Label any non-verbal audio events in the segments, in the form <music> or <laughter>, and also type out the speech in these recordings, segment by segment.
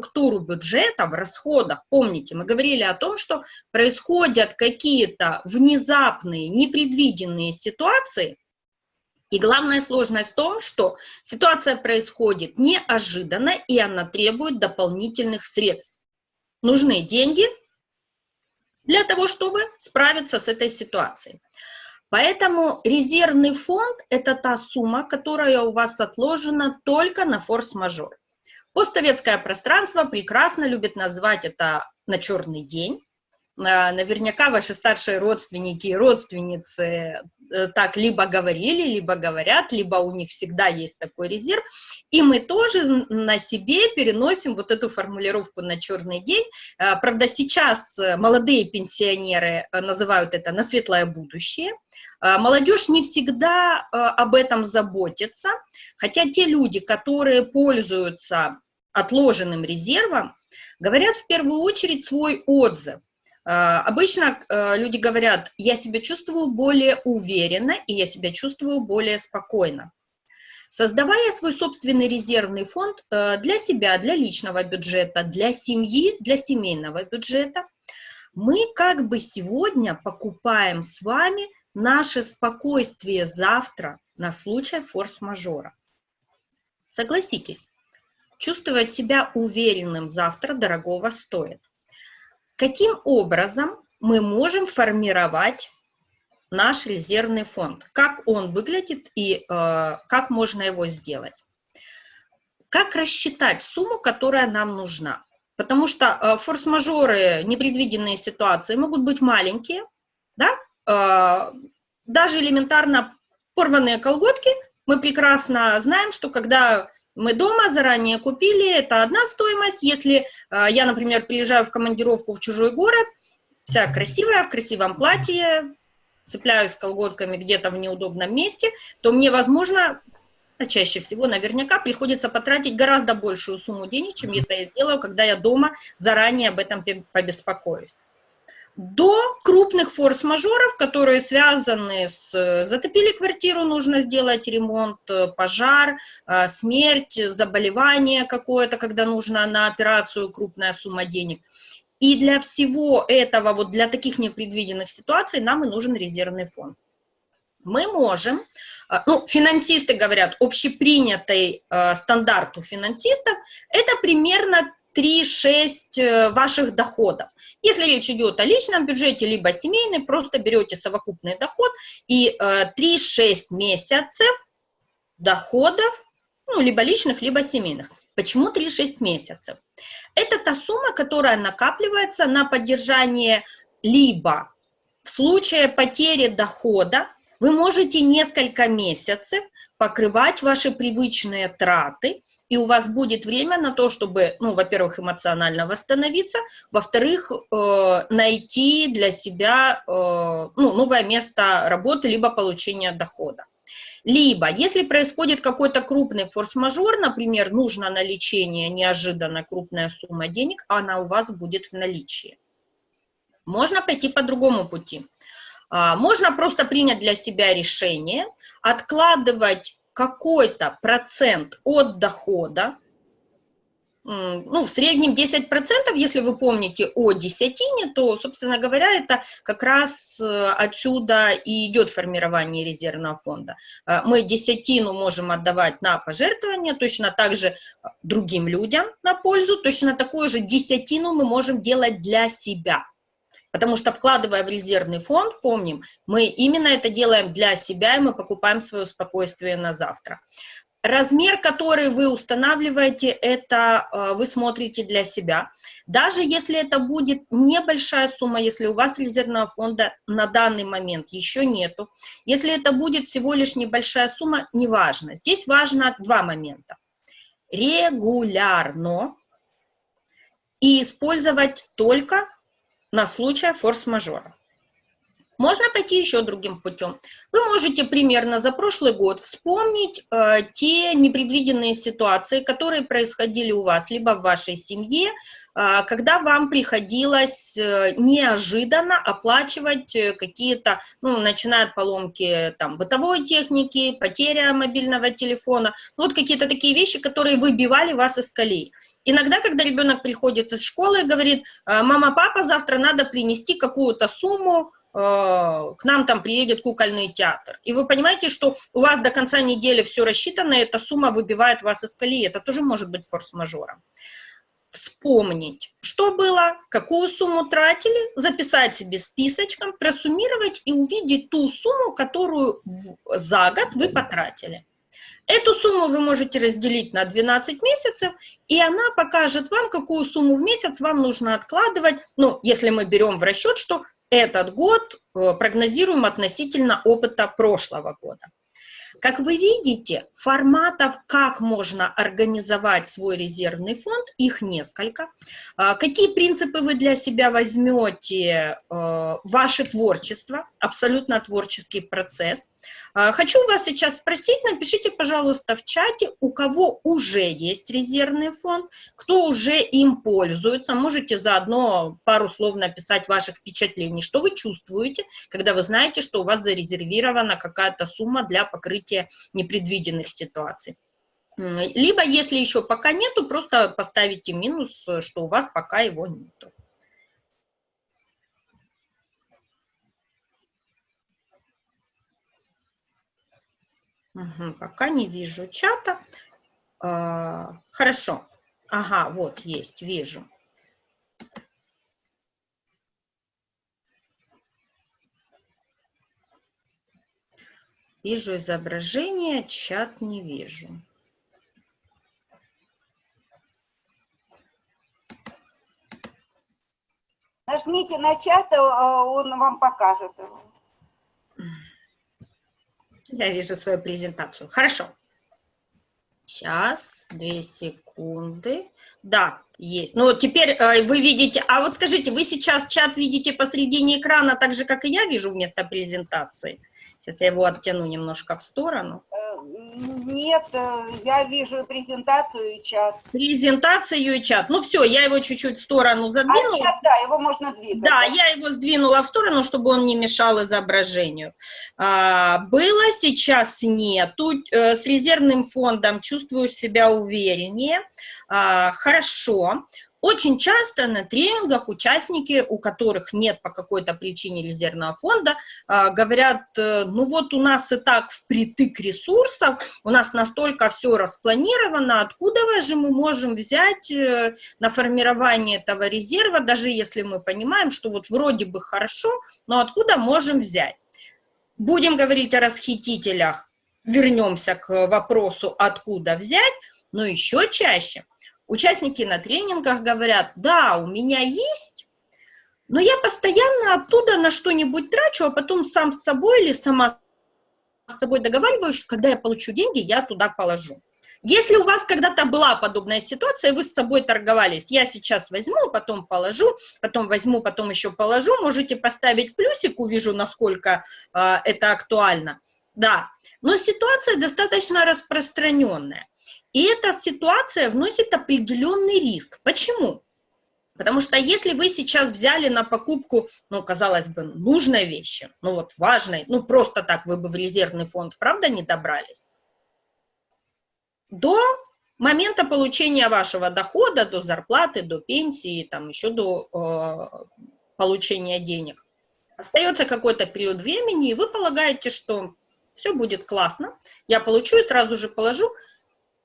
структуру бюджета в расходах. Помните, мы говорили о том, что происходят какие-то внезапные, непредвиденные ситуации, и главная сложность в том, что ситуация происходит неожиданно, и она требует дополнительных средств. Нужны деньги для того, чтобы справиться с этой ситуацией. Поэтому резервный фонд – это та сумма, которая у вас отложена только на форс-мажор. Постсоветское пространство прекрасно любит назвать это на черный день. А, наверняка ваши старшие родственники и родственницы Э, так либо говорили, либо говорят, либо у них всегда есть такой резерв, и мы тоже на себе переносим вот эту формулировку на черный день. Э, правда, сейчас э, молодые пенсионеры называют это на светлое будущее. Молодежь не всегда об этом заботится, хотя те люди, которые пользуются отложенным резервом, говорят в первую очередь свой отзыв. А, обычно э, люди говорят, я себя чувствую более уверенно и я себя чувствую более спокойно. Создавая свой собственный резервный фонд э, для себя, для личного бюджета, для семьи, для семейного бюджета, мы как бы сегодня покупаем с вами наше спокойствие завтра на случай форс-мажора. Согласитесь, чувствовать себя уверенным завтра дорогого стоит. Каким образом мы можем формировать наш резервный фонд? Как он выглядит и э, как можно его сделать? Как рассчитать сумму, которая нам нужна? Потому что э, форс-мажоры, непредвиденные ситуации могут быть маленькие, да? Э, даже элементарно порванные колготки, мы прекрасно знаем, что когда мы дома заранее купили, это одна стоимость. Если э, я, например, приезжаю в командировку в чужой город, вся красивая, в красивом платье, цепляюсь колготками где-то в неудобном месте, то мне, возможно, а чаще всего наверняка приходится потратить гораздо большую сумму денег, чем это я сделаю, когда я дома заранее об этом побеспокоюсь до крупных форс-мажоров, которые связаны с затопили квартиру, нужно сделать ремонт, э, пожар, э, смерть, заболевание какое-то, когда нужно на операцию крупная сумма денег. И для всего этого, вот для таких непредвиденных ситуаций нам и нужен резервный фонд. Мы можем, э, ну, финансисты говорят, общепринятый э, стандарт у финансистов, это примерно 3-6 э, ваших доходов. Если речь идет о личном бюджете, либо семейный, просто берете совокупный доход и 3-6 э, месяцев доходов, ну, либо личных, либо семейных. Почему 3-6 месяцев? Это та сумма, которая накапливается на поддержание либо в случае потери дохода, вы можете несколько месяцев покрывать ваши привычные траты, и у вас будет время на то, чтобы, ну, во-первых, эмоционально восстановиться, во-вторых, э, найти для себя э, ну, новое место работы, либо получения дохода. Либо, если происходит какой-то крупный форс-мажор, например, нужно на лечение неожиданно крупная сумма денег, она у вас будет в наличии. Можно пойти по другому пути. А, можно просто принять для себя решение, откладывать какой-то процент от дохода, ну, в среднем 10%, если вы помните о десятине, то, собственно говоря, это как раз э, отсюда и идет формирование резервного фонда. Э, мы десятину можем отдавать на пожертвования, точно так же другим людям на пользу, точно такую же десятину мы можем делать для себя. Потому что вкладывая в резервный фонд, помним, мы именно это делаем для себя, и мы покупаем свое спокойствие на завтра. Размер, который вы устанавливаете, это э, вы смотрите для себя. Даже если это будет небольшая сумма, если у вас резервного фонда на данный момент еще нету, если это будет всего лишь небольшая сумма, неважно. Здесь важно два момента. Регулярно и использовать только на случай форс-мажора. Можно пойти еще другим путем. Вы можете примерно за прошлый год вспомнить э, те непредвиденные ситуации, которые происходили у вас, либо в вашей семье, э, когда вам приходилось э, неожиданно оплачивать э, какие-то, ну, начиная от поломки там, бытовой техники, потеря мобильного телефона, ну, вот какие-то такие вещи, которые выбивали вас из колеи. Иногда, когда ребенок приходит из школы и говорит, «Э, мама, папа, завтра надо принести какую-то сумму, к нам там приедет кукольный театр. И вы понимаете, что у вас до конца недели все рассчитано, и эта сумма выбивает вас из колеи. Это тоже может быть форс-мажором. Вспомнить, что было, какую сумму тратили, записать себе списочком, просуммировать и увидеть ту сумму, которую за год вы потратили. Эту сумму вы можете разделить на 12 месяцев, и она покажет вам, какую сумму в месяц вам нужно откладывать, ну, если мы берем в расчет, что этот год э, прогнозируем относительно опыта прошлого года. Как вы видите, форматов, как можно организовать свой резервный фонд, их несколько. А, какие принципы вы для себя возьмете? Э, ваше творчество, абсолютно творческий процесс. А, хочу вас сейчас спросить, напишите, пожалуйста, в чате, у кого уже есть резервный фонд, кто уже им пользуется. Можете заодно пару слов написать ваших впечатлений, что вы чувствуете, когда вы знаете, что у вас зарезервирована какая-то сумма для покрытия развития непредвиденных ситуаций. Либо, если еще пока нету, просто поставите минус, что у вас пока его нету. Угу, пока не вижу чата. А, хорошо. Ага, вот есть, вижу. Вижу изображение, чат не вижу. Нажмите на чат, а он вам покажет его. Я вижу свою презентацию. Хорошо. Сейчас, две секунды. Да, есть. Ну, теперь э, вы видите, а вот скажите, вы сейчас чат видите посредине экрана, так же, как и я вижу вместо презентации? Сейчас я его оттяну немножко в сторону. Э, нет, э, я вижу презентацию и чат. Презентацию и чат. Ну все, я его чуть-чуть в сторону задвинула. А чат, да, его можно двигать. Да, я его сдвинула в сторону, чтобы он не мешал изображению. А, было, сейчас нету. Э, с резервным фондом чувствуешь себя увереннее. А, хорошо. Очень часто на тренингах участники, у которых нет по какой-то причине резервного фонда, а, говорят, э, ну вот у нас и так впритык ресурсов, у нас настолько все распланировано, откуда же мы можем взять э, на формирование этого резерва, даже если мы понимаем, что вот вроде бы хорошо, но откуда можем взять? Будем говорить о расхитителях, вернемся к вопросу, откуда взять, но еще чаще Участники на тренингах говорят, да, у меня есть, но я постоянно оттуда на что-нибудь трачу, а потом сам с собой или сама с собой договариваюсь, что когда я получу деньги, я туда положу. Если у вас когда-то была подобная ситуация, вы с собой торговались, я сейчас возьму, потом положу, потом возьму, потом еще положу, можете поставить плюсик, увижу, насколько э, это актуально. Да, но ситуация достаточно распространенная. И эта ситуация вносит определенный риск. Почему? Потому что если вы сейчас взяли на покупку, ну, казалось бы, нужной вещи, ну вот важной, ну просто так вы бы в резервный фонд, правда, не добрались, до момента получения вашего дохода, до зарплаты, до пенсии, там еще до э, получения денег, остается какой-то период времени, и вы полагаете, что все будет классно, я получу и сразу же положу,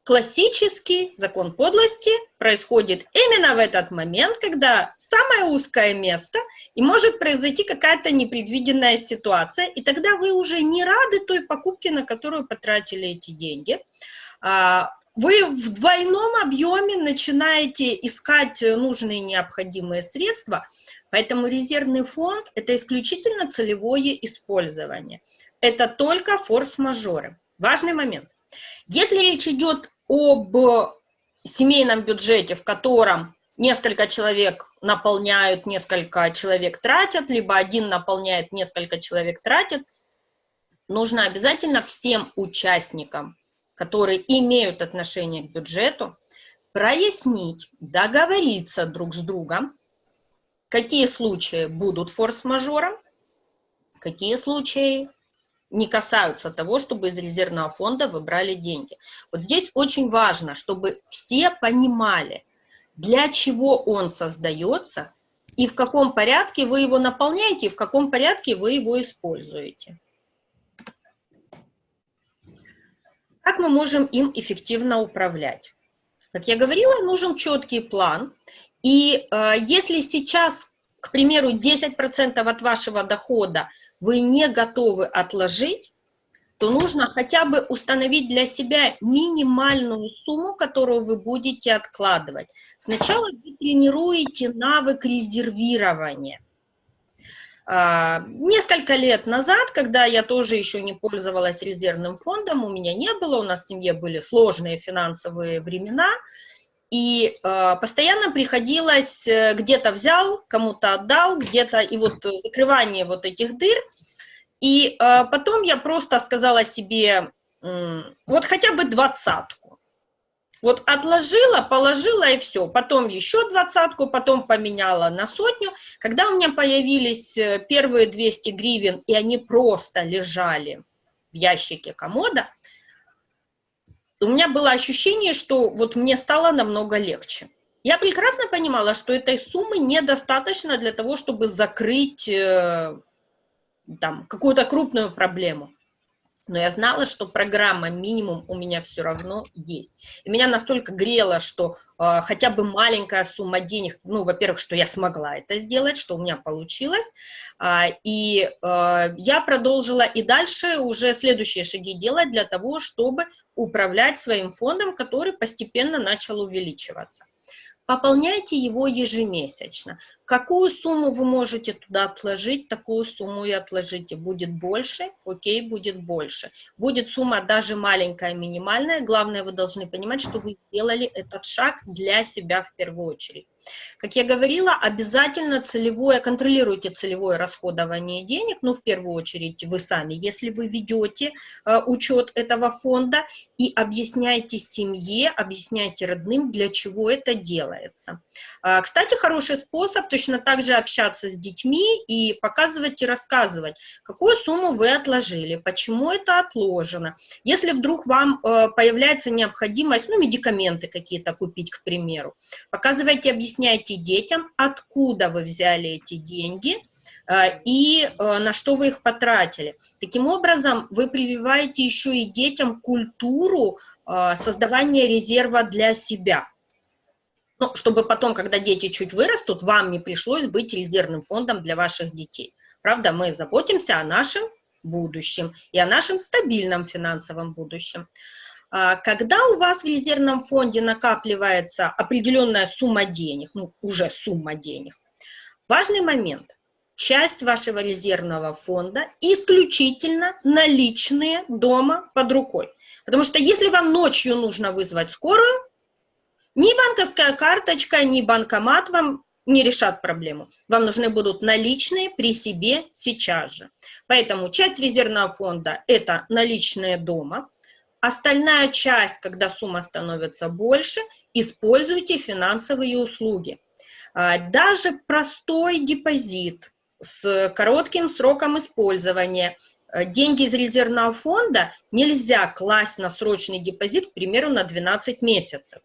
Классический закон подлости происходит именно в этот момент, когда самое узкое место, и может произойти какая-то непредвиденная ситуация, и тогда вы уже не рады той покупке, на которую потратили эти деньги. А, вы в двойном объеме начинаете искать нужные необходимые средства, поэтому резервный фонд – это исключительно целевое использование. Это только форс-мажоры. Важный момент. Если речь идет об семейном бюджете, в котором несколько человек наполняют, несколько человек тратят, либо один наполняет, несколько человек тратит. Нужно обязательно всем участникам, которые имеют отношение к бюджету, прояснить, договориться друг с другом, какие случаи будут форс-мажором, какие случаи не касаются того, чтобы из резервного фонда выбрали деньги. Вот здесь очень важно, чтобы все понимали, для чего он создается и в каком порядке вы его наполняете, и в каком порядке вы его используете. Как мы можем им эффективно управлять? Как я говорила, нужен четкий план. И э, если сейчас, к примеру, 10% от вашего дохода вы не готовы отложить, то нужно хотя бы установить для себя минимальную сумму, которую вы будете откладывать. Сначала вы тренируете навык резервирования. А, несколько лет назад, когда я тоже еще не пользовалась резервным фондом, у меня не было, у нас в семье были сложные финансовые времена, и э, постоянно приходилось, э, где-то взял, кому-то отдал, где-то, и вот закрывание вот этих дыр – и э, потом я просто сказала себе, э, вот хотя бы двадцатку. Вот отложила, положила и все. Потом еще двадцатку, потом поменяла на сотню. Когда у меня появились э, первые 200 гривен, и они просто лежали в ящике комода, у меня было ощущение, что вот мне стало намного легче. Я прекрасно понимала, что этой суммы недостаточно для того, чтобы закрыть э, там, какую-то крупную проблему. Но я знала, что программа минимум у меня все равно есть. И меня настолько грело, что э, хотя бы маленькая сумма денег, ну, во-первых, что я смогла это сделать, что у меня получилось. Э, и э, я продолжила и дальше уже следующие шаги делать для того, чтобы управлять своим фондом, который постепенно начал увеличиваться. Пополняйте его ежемесячно. Какую сумму вы можете туда отложить, такую сумму и отложите. Будет больше, окей, будет больше. Будет сумма даже маленькая, минимальная. Главное, вы должны понимать, что вы сделали этот шаг для себя в первую очередь. Как я говорила, обязательно целевое, контролируйте целевое расходование денег, ну, в первую очередь, вы сами, если вы ведете э, учет этого фонда и объясняйте семье, объясняйте родным, для чего это делается. Э, кстати, хороший способ точно так же общаться с детьми и показывать и рассказывать, какую сумму вы отложили, почему это отложено. Если вдруг вам э, появляется необходимость, ну, медикаменты какие-то купить, к примеру, показывайте, объясняйте, объясняйте детям, откуда вы взяли эти деньги э, и э, на что вы их потратили. Таким образом, вы прививаете еще и детям культуру э, создавания резерва для себя. Ну, чтобы потом, когда дети чуть вырастут, вам не пришлось быть резервным фондом для ваших детей. Правда, мы заботимся о нашем будущем и о нашем стабильном финансовом будущем. А, когда у вас в резервном фонде накапливается определенная сумма денег, ну, уже сумма денег, важный момент. Часть вашего резервного фонда исключительно наличные дома под рукой. Потому что если вам ночью нужно вызвать скорую, ни банковская карточка, ни банкомат вам не решат проблему. Вам нужны будут наличные при себе сейчас же. Поэтому часть резервного фонда – это наличные дома. Остальная часть, когда сумма становится больше, используйте финансовые услуги. А, даже простой депозит с коротким сроком использования, э, деньги из резервного фонда нельзя класть на срочный депозит, к примеру, на 12 месяцев.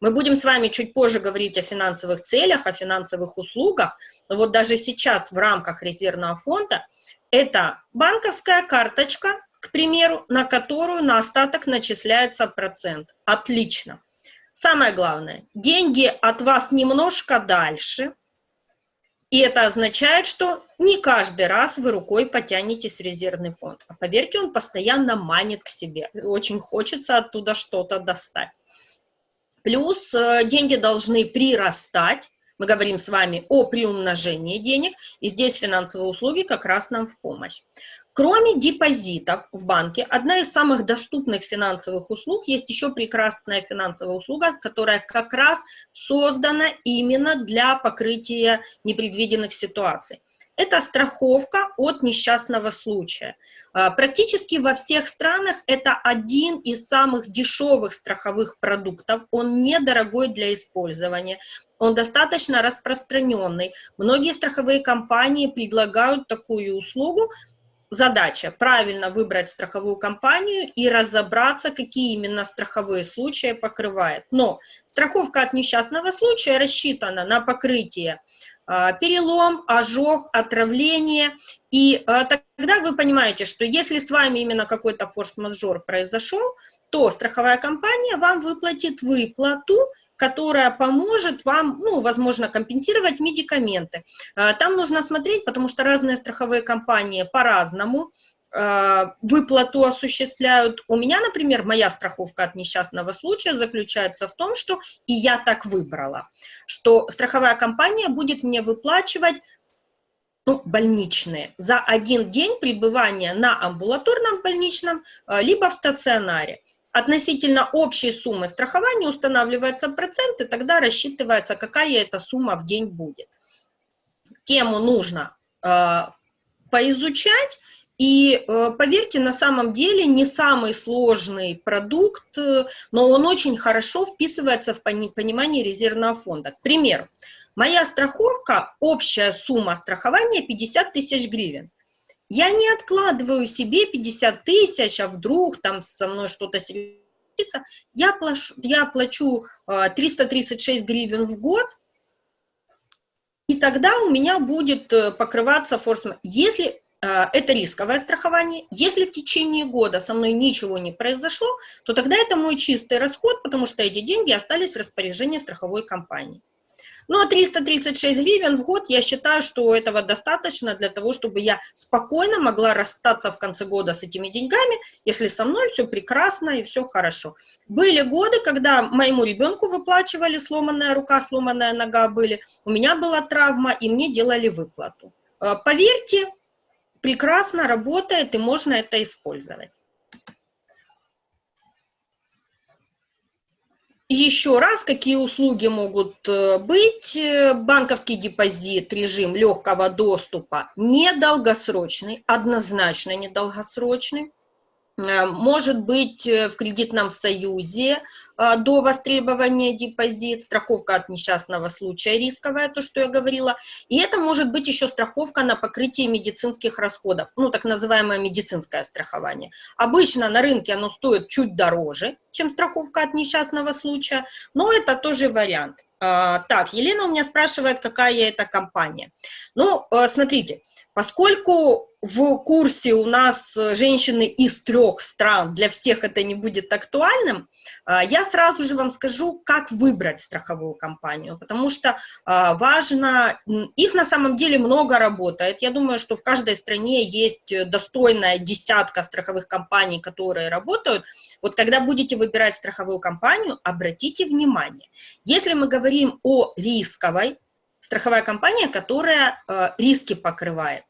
Мы будем с вами чуть позже говорить о финансовых целях, о финансовых услугах, но вот даже сейчас в рамках резервного фонда это банковская карточка, к примеру, на которую на остаток начисляется процент. Отлично. Самое главное, деньги от вас немножко дальше, и это означает, что не каждый раз вы рукой потянетесь в резервный фонд. А поверьте, он постоянно манит к себе. Очень хочется оттуда что-то достать. Плюс э, деньги должны прирастать. Мы говорим с вами о приумножении денег, и здесь финансовые услуги как раз нам в помощь. Кроме депозитов в банке, одна из самых доступных финансовых услуг есть еще прекрасная финансовая услуга, которая как раз создана именно для покрытия непредвиденных ситуаций. Это страховка от несчастного случая. А, практически во всех странах это один из самых дешевых страховых продуктов. Он недорогой для использования. Он достаточно распространенный. Многие страховые компании предлагают такую услугу, задача правильно выбрать страховую компанию и разобраться, какие именно страховые случаи покрывает. Но страховка от несчастного случая рассчитана на покрытие а, перелом, ожог, отравление. И а, тогда вы понимаете, что если с вами именно какой-то форс-мажор произошел, то страховая компания вам выплатит выплату, которая поможет вам, ну, возможно, компенсировать медикаменты. А, там нужно смотреть, потому что разные страховые компании по-разному а, выплату осуществляют. У меня, например, моя страховка от несчастного случая заключается в том, что и я так выбрала, что страховая компания будет мне выплачивать ну, больничные за один день пребывания на амбулаторном больничном, а, либо в стационаре. Относительно общей суммы страхования устанавливается процент, и тогда рассчитывается, какая эта сумма в день будет. Тему нужно э, поизучать, и э, поверьте, на самом деле не самый сложный продукт, э, но он очень хорошо вписывается в понимание резервного фонда. К примеру, моя страховка, общая сумма страхования 50 тысяч гривен. Я не откладываю себе 50 тысяч, а вдруг там со мной что-то случится. Я плачу, я плачу 336 гривен в год, и тогда у меня будет э, покрываться форс Если э, это рисковое страхование. Если в течение года со мной ничего не произошло, то тогда это мой чистый расход, потому что эти деньги остались в распоряжении страховой компании. Ну, а 336 гривен в год, я считаю, что этого достаточно для того, чтобы я спокойно могла расстаться в конце года с этими деньгами, если со мной все прекрасно и все хорошо. Были годы, когда моему ребенку выплачивали, сломанная рука, сломанная нога были, у меня была травма, и мне делали выплату. Э, поверьте, прекрасно работает, и можно это использовать. Еще раз, какие услуги могут э, быть? Э, банковский депозит, режим легкого доступа, недолгосрочный, однозначно недолгосрочный. Э, может быть в кредитном союзе до востребования депозит, страховка от несчастного случая рисковая, то, что я говорила. И это может быть еще страховка на покрытие медицинских расходов, ну, так называемое медицинское страхование. Обычно на рынке оно стоит чуть дороже, чем страховка от несчастного случая, но это тоже вариант. Так, Елена у меня спрашивает, какая это компания. Ну, смотрите, поскольку в курсе у нас женщины из трех стран, для всех это не будет актуальным, а, я сразу же вам скажу, как выбрать страховую компанию, потому что а, важно, их на самом деле много работает, я думаю, что в каждой стране есть достойная десятка страховых компаний, которые работают, вот когда будете выбирать страховую компанию, обратите внимание, если мы говорим о рисковой, страховая компания, которая э, риски покрывает,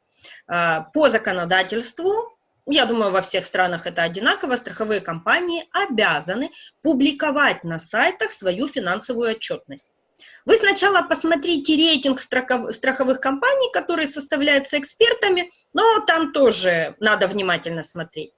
а, по законодательству, я думаю, во всех странах это одинаково, страховые компании обязаны публиковать на сайтах свою финансовую отчетность. Вы сначала посмотрите рейтинг страховых компаний, который составляется экспертами, но там тоже надо внимательно смотреть.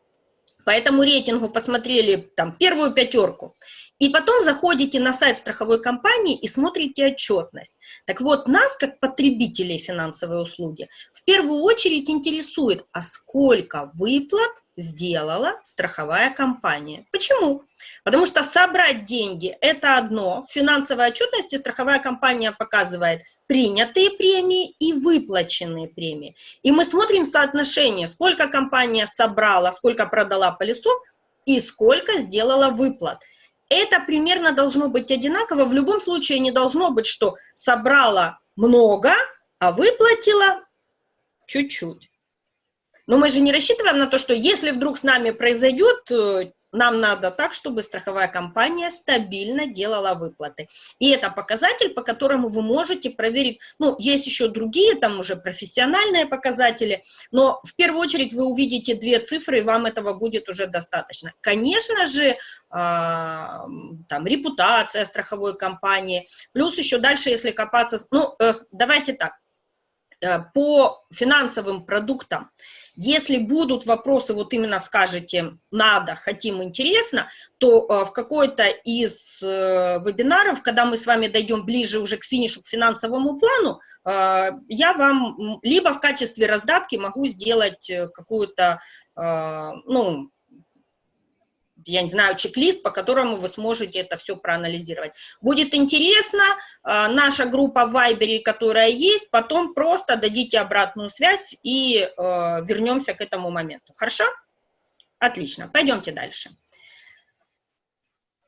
По этому рейтингу посмотрели там первую пятерку. И потом заходите на сайт страховой компании и смотрите отчетность. Так вот, нас, как потребителей финансовой услуги, в первую очередь интересует, а сколько выплат сделала страховая компания. Почему? Потому что собрать деньги – это одно. В финансовой отчетности страховая компания показывает принятые премии и выплаченные премии. И мы смотрим соотношение, сколько компания собрала, сколько продала полисов и сколько сделала выплат – это примерно должно быть одинаково. В любом случае не должно быть, что собрала много, а выплатила чуть-чуть. Но мы же не рассчитываем на то, что если вдруг с нами произойдет э, нам надо так, чтобы страховая компания стабильно делала выплаты. И это показатель, по которому вы можете проверить. Ну, есть еще другие, там уже профессиональные показатели, но в первую очередь вы увидите две цифры, и вам этого будет уже достаточно. Конечно же, э, там, репутация страховой компании, плюс еще дальше, если копаться, ну, э, давайте так, э, по финансовым продуктам, если будут вопросы, вот именно скажете «надо», «хотим», «интересно», то э, в какой-то из э, вебинаров, когда мы с вами дойдем ближе уже к финишу, к финансовому плану, э, я вам либо в качестве раздатки могу сделать какую-то, ну, я не знаю, чек-лист, по которому вы сможете это все проанализировать. Будет интересно, а, наша группа в Viber, которая есть, потом просто дадите обратную связь и а, вернемся к этому моменту. Хорошо? Отлично, пойдемте дальше.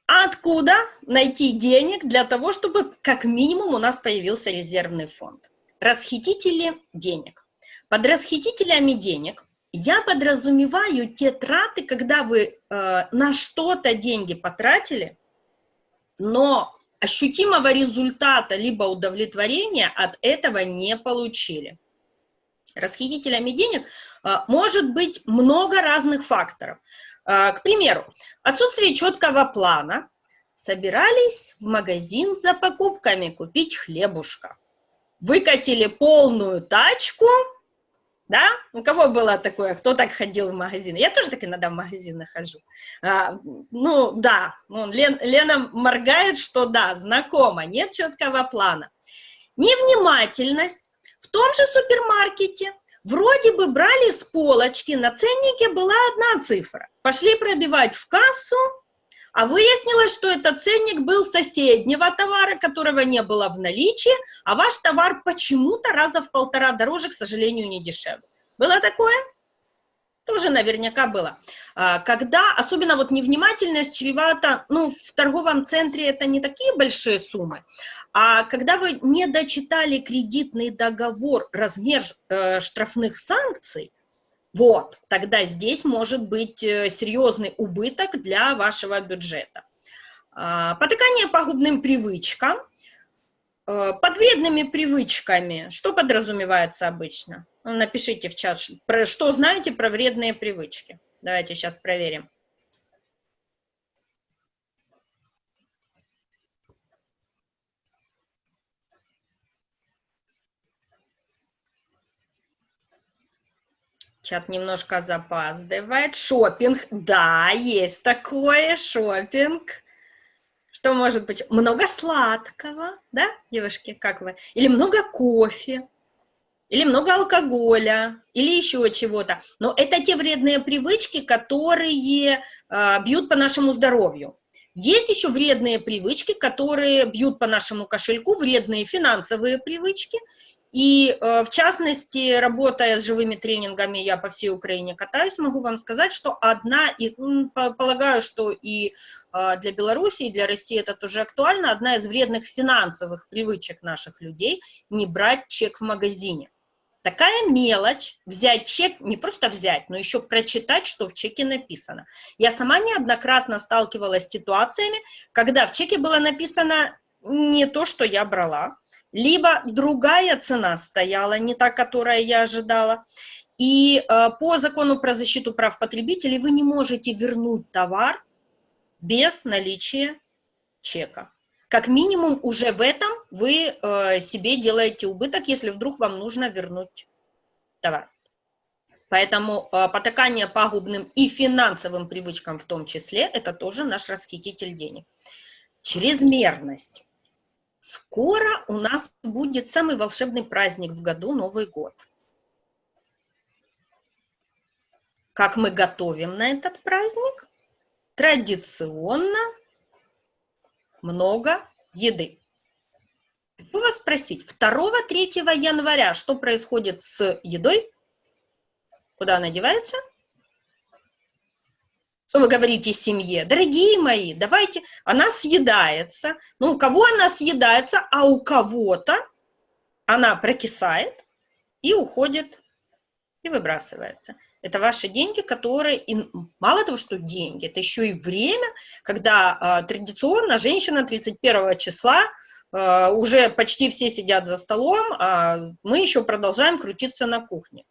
Откуда найти денег для того, чтобы как минимум у нас появился резервный фонд? Расхитители денег. Под расхитителями денег я подразумеваю те траты, когда вы э, на что-то деньги потратили, но ощутимого результата либо удовлетворения от этого не получили. Расхитителями денег э, может быть много разных факторов. Э, к примеру, отсутствие четкого плана. Собирались в магазин за покупками купить хлебушка. Выкатили полную тачку – да? У кого было такое? Кто так ходил в магазин? Я тоже так иногда в магазины хожу. А, ну, да, ну, Лен, Лена моргает, что да, знакомо, нет четкого плана. Невнимательность. В том же супермаркете вроде бы брали с полочки, на ценнике была одна цифра. Пошли пробивать в кассу, а выяснилось, что этот ценник был соседнего товара, которого не было в наличии, а ваш товар почему-то раза в полтора дороже, к сожалению, не дешевле. Было такое? Тоже наверняка было. А, когда, особенно вот невнимательность чревата, ну, в торговом центре это не такие большие суммы, а когда вы не дочитали кредитный договор, размер э, штрафных санкций, вот, тогда здесь может быть э, серьезный убыток для вашего бюджета. А, потыкание пагубным привычкам. Э, под вредными привычками что подразумевается обычно? Напишите в чат, что знаете про вредные привычки. Давайте сейчас проверим. Чат немножко запаздывает. Шопинг. Да, есть такое, шопинг. Что может быть? Много сладкого, да, девушки, как вы? Или много кофе, или много алкоголя, или еще чего-то. Но это те вредные привычки, которые э, бьют по нашему здоровью. Есть еще вредные привычки, которые бьют по нашему кошельку, вредные финансовые привычки, и э, в частности, работая с живыми тренингами, я по всей Украине катаюсь, могу вам сказать, что одна, из, полагаю, что и э, для Беларуси, и для России это тоже актуально, одна из вредных финансовых привычек наших людей – не брать чек в магазине. Такая мелочь, взять чек, не просто взять, но еще прочитать, что в чеке написано. Я сама неоднократно сталкивалась с ситуациями, когда в чеке было написано не то, что я брала, либо другая цена стояла, не та, которая я ожидала. И э, по закону про защиту прав потребителей вы не можете вернуть товар без наличия чека. Как минимум уже в этом вы э, себе делаете убыток, если вдруг вам нужно вернуть товар. Поэтому э, потакание пагубным и финансовым привычкам в том числе, это тоже наш расхититель денег. Чрезмерность. Скоро у нас будет самый волшебный праздник в году, Новый год. Как мы готовим на этот праздник? Традиционно много еды. Хочу вас спросить, 2-3 января что происходит с едой? Куда она девается? Что вы говорите семье? Дорогие мои, давайте, она съедается. Ну, у кого она съедается, а у кого-то она прокисает и уходит и выбрасывается. Это ваши деньги, которые, и мало того, что деньги, это еще и время, когда э, традиционно женщина 31 числа э, уже почти все сидят за столом, а мы еще продолжаем крутиться на кухне.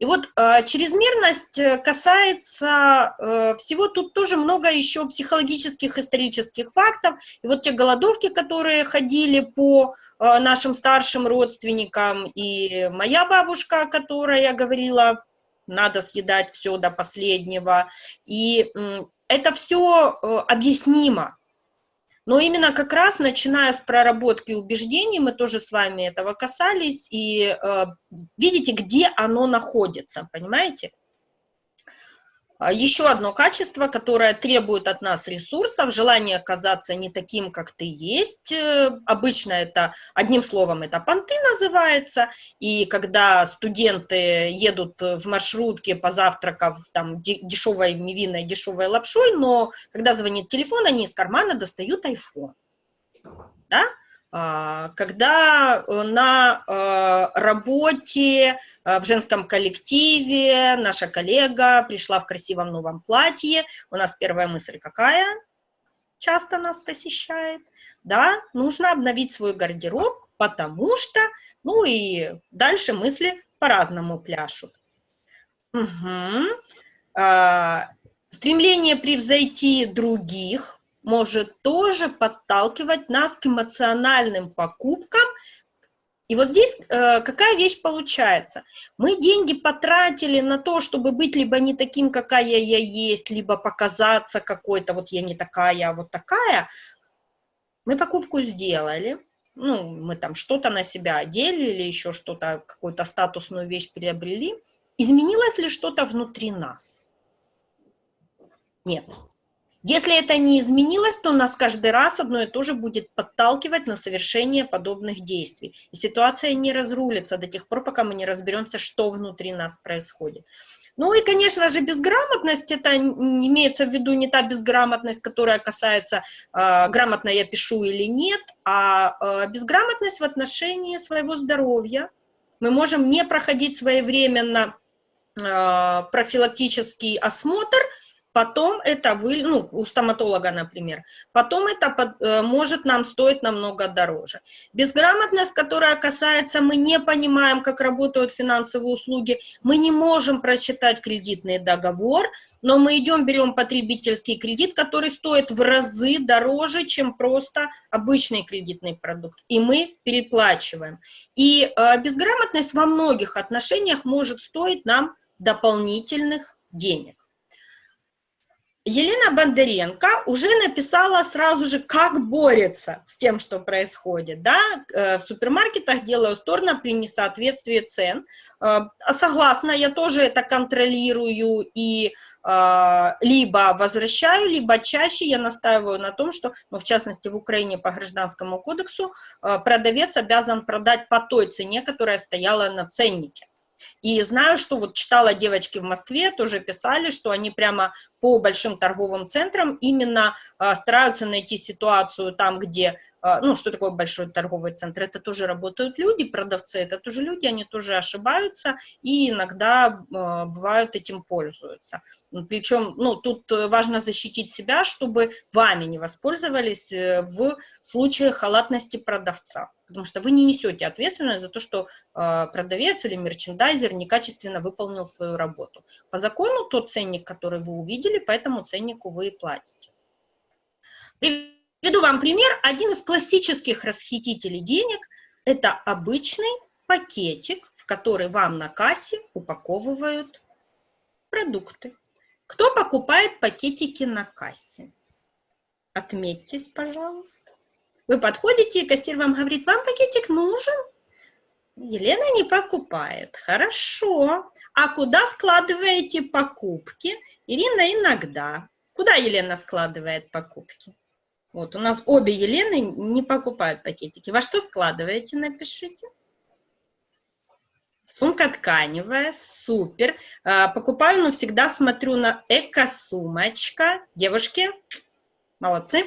И вот э, чрезмерность э, касается э, всего, тут тоже много еще психологических, исторических фактов. И вот те голодовки, которые ходили по э, нашим старшим родственникам, и моя бабушка, которая говорила, надо съедать все до последнего, и э, это все э, объяснимо. Но именно как раз, начиная с проработки убеждений, мы тоже с вами этого касались, и э, видите, где оно находится, понимаете? А, Еще одно качество, которое требует от нас ресурсов, желание оказаться не таким, как ты есть. Э, обычно это, одним словом, это понты называется. И когда студенты едут в маршрутке, позавтракав там дешевой мивиной, дешевой лапшой, но когда звонит телефон, они из кармана достают iPhone. Да? А, когда э, на э, работе э, в женском коллективе наша коллега пришла в красивом новом платье, у нас первая мысль какая? Часто нас посещает. Да, нужно обновить свой гардероб, потому что, ну и дальше мысли по-разному пляшут. Угу. Стремление превзойти других, может тоже подталкивать нас к эмоциональным покупкам. И вот здесь э, какая вещь получается? Мы деньги потратили на то, чтобы быть либо не таким, какая я есть, либо показаться какой-то, вот я не такая, а вот такая. Мы покупку сделали, ну, мы там что-то на себя одели или еще что-то, какую-то статусную вещь приобрели. Изменилось ли что-то внутри нас? Нет. Если это не изменилось, то нас каждый раз одно и то же будет подталкивать на совершение подобных действий. И ситуация не разрулится до тех пор, пока мы не разберемся, что внутри нас происходит. Ну и, конечно же, безграмотность, это имеется в виду не та безграмотность, которая касается, э, грамотно я пишу или нет, а э, безграмотность в отношении своего здоровья. Мы можем не проходить своевременно э, профилактический осмотр, потом это вы, ну, у стоматолога, например, потом это под, э, может нам стоить намного дороже. Безграмотность, которая касается, мы не понимаем, как работают финансовые услуги, мы не можем прочитать кредитный договор, но мы идем, берем потребительский кредит, который стоит в разы дороже, чем просто обычный кредитный продукт, и мы переплачиваем. И э, безграмотность во многих отношениях может стоить нам дополнительных денег. Елена Бондаренко уже написала сразу же, как борется с тем, что происходит. Да? Э, в супермаркетах делаю сторону при несоответствии цен. Э, согласна, я тоже это контролирую и э, либо возвращаю, либо чаще я настаиваю на том, что, ну, в частности, в Украине по гражданскому кодексу продавец обязан продать по той цене, которая стояла на ценнике. И знаю, что вот читала девочки в Москве, тоже писали, что они прямо по большим торговым центрам именно а, стараются найти ситуацию там, где, ну, что такое большой торговый центр? Это тоже работают люди, продавцы, это тоже люди, они тоже ошибаются и иногда а, бывают этим пользуются. Причем, ну, тут важно защитить себя, чтобы вами не воспользовались э, в случае халатности продавца потому что вы не несете ответственность за то, что э, продавец или мерчендайзер некачественно выполнил свою работу. По закону тот ценник, который вы увидели, по этому ценнику вы и платите. Приведу вам пример. Один из классических расхитителей денег – это обычный пакетик, в который вам на кассе упаковывают продукты. Кто покупает пакетики на кассе? Отметьтесь, пожалуйста. Вы подходите, и кассир вам говорит, вам пакетик нужен? Елена не покупает. Хорошо. А куда складываете покупки? Ирина иногда. Куда Елена складывает покупки? Вот у нас обе Елены не покупают пакетики. Во что складываете, напишите. Сумка тканевая, супер. А, покупаю, но всегда смотрю на эко-сумочка. Девушки, молодцы.